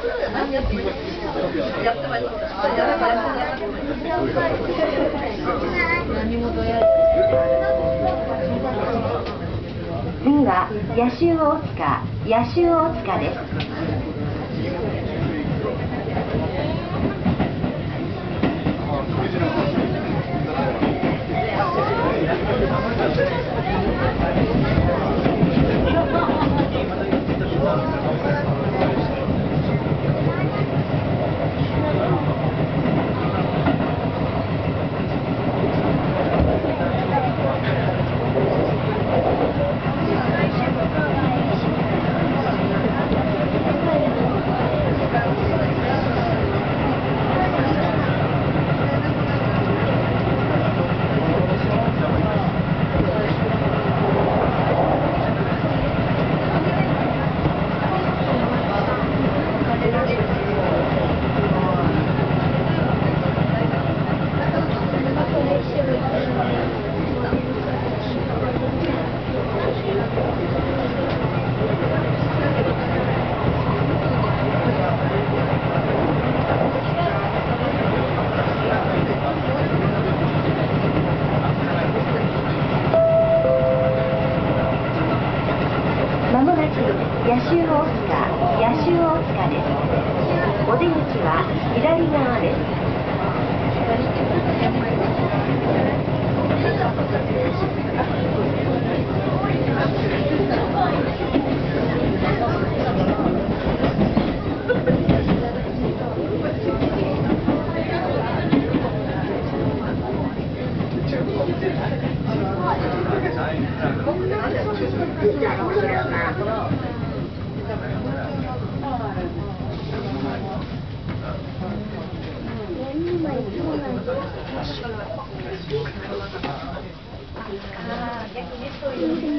次は野州大塚野州大塚です。野州大塚野州大塚です。お出口は左側です。そういう